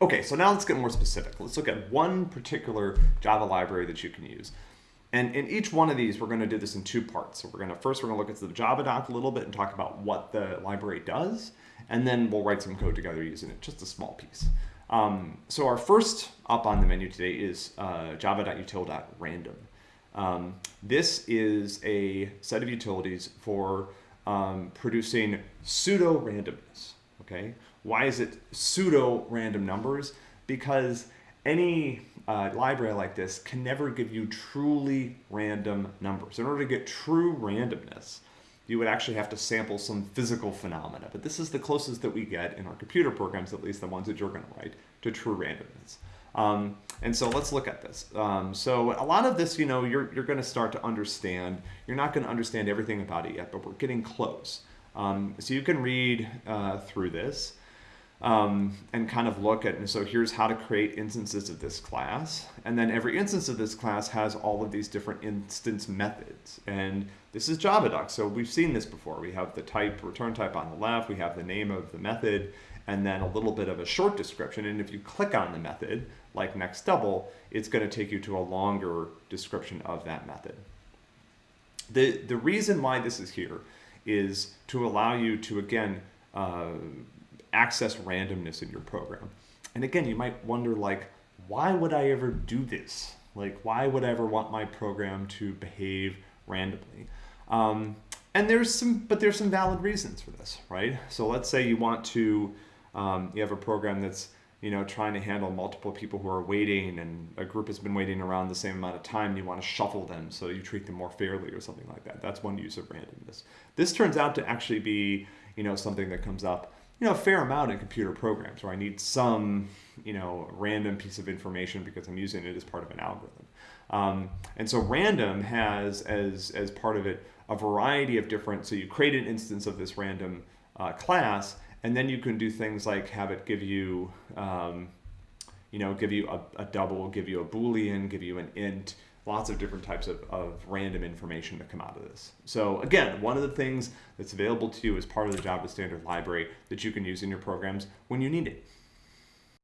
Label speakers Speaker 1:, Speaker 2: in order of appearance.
Speaker 1: Okay, so now let's get more specific. Let's look at one particular Java library that you can use. And in each one of these, we're going to do this in two parts. So we're going to first we're going to look at the Java doc a little bit and talk about what the library does, and then we'll write some code together using it, just a small piece. Um, so our first up on the menu today is uh, java.util.random. Um, this is a set of utilities for um, producing pseudo randomness. Okay, why is it pseudo random numbers? Because any uh, library like this can never give you truly random numbers. In order to get true randomness, you would actually have to sample some physical phenomena. But this is the closest that we get in our computer programs, at least the ones that you're going to write, to true randomness. Um, and so let's look at this. Um, so a lot of this, you know, you're, you're going to start to understand. You're not going to understand everything about it yet, but we're getting close. Um, so you can read uh, through this um, and kind of look at, and so here's how to create instances of this class. And then every instance of this class has all of these different instance methods. And this is JavaDoc, so we've seen this before. We have the type, return type on the left, we have the name of the method, and then a little bit of a short description. And if you click on the method, like next double, it's gonna take you to a longer description of that method. The, the reason why this is here is to allow you to, again, uh, access randomness in your program. And again, you might wonder like, why would I ever do this? Like, why would I ever want my program to behave randomly? Um, and there's some, but there's some valid reasons for this, right? So let's say you want to, um, you have a program that's, you know, trying to handle multiple people who are waiting and a group has been waiting around the same amount of time. and You want to shuffle them so you treat them more fairly or something like that. That's one use of randomness. This turns out to actually be, you know, something that comes up you know, a fair amount in computer programs where I need some, you know, random piece of information because I'm using it as part of an algorithm. Um, and so random has as, as part of it a variety of different, so you create an instance of this random uh, class, and then you can do things like have it give you, um, you know, give you a, a double, give you a Boolean, give you an int, lots of different types of, of random information that come out of this. So again, one of the things that's available to you as part of the Java Standard Library that you can use in your programs when you need it.